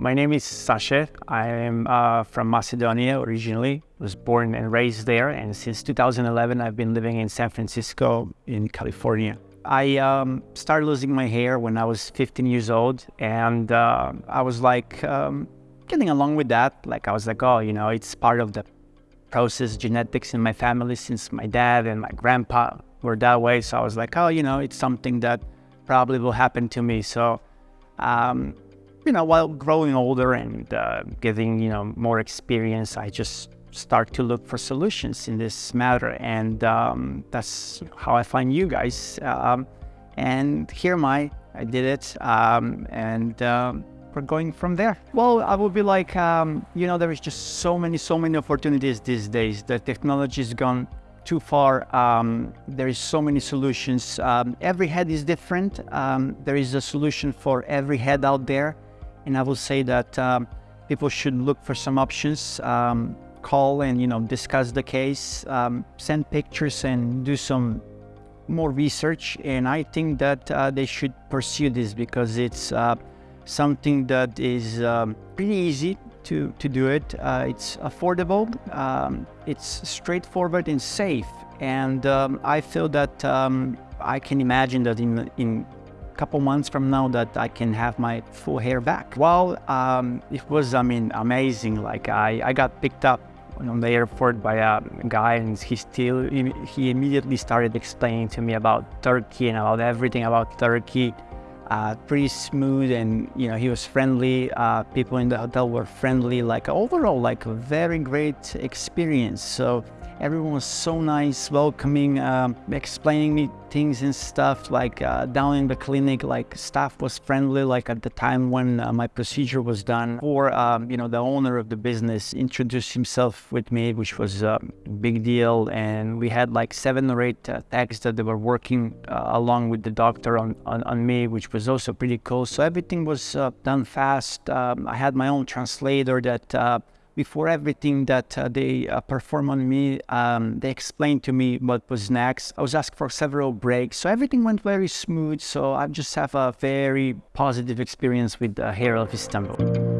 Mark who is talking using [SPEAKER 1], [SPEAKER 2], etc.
[SPEAKER 1] My name is Sasha. I am uh, from Macedonia originally. Was born and raised there, and since 2011, I've been living in San Francisco in California. I um, started losing my hair when I was 15 years old, and uh, I was like um, getting along with that. Like I was like, oh, you know, it's part of the process, genetics in my family since my dad and my grandpa were that way. So I was like, oh, you know, it's something that probably will happen to me. So, um, you know, while growing older and uh, getting, you know, more experience, I just start to look for solutions in this matter. And um, that's how I find you guys. Um, and here am I. I did it. Um, and um, we're going from there. Well, I would be like, um, you know, there is just so many, so many opportunities these days. The technology has gone too far. Um, there is so many solutions. Um, every head is different. Um, there is a solution for every head out there. And I will say that um, people should look for some options, um, call and, you know, discuss the case, send pictures and do some more research. And I think that uh, they should pursue this because it's uh, something that is um, pretty easy to, to do it. Uh, it's affordable, um, it's straightforward and safe. And um, I feel that um, I can imagine that in, in couple months from now that I can have my full hair back. Well, um, it was, I mean, amazing. Like I, I got picked up on the airport by a guy and he still, he immediately started explaining to me about Turkey and about everything about Turkey uh, pretty smooth and you know he was friendly uh, people in the hotel were friendly like overall like a very great experience so everyone was so nice welcoming um, explaining me things and stuff like uh, down in the clinic like staff was friendly like at the time when uh, my procedure was done. Or um, you know the owner of the business introduced himself with me which was a big deal. And we had like seven or eight uh, that they were working uh, along with the doctor on, on, on, me which was also pretty cool. So everything was uh, done fast. Um, I had my own translator that uh, before everything that uh, they uh, perform on me, um, they explained to me what was next. I was asked for several breaks, so everything went very smooth. So I just have a very positive experience with the Hair of Istanbul.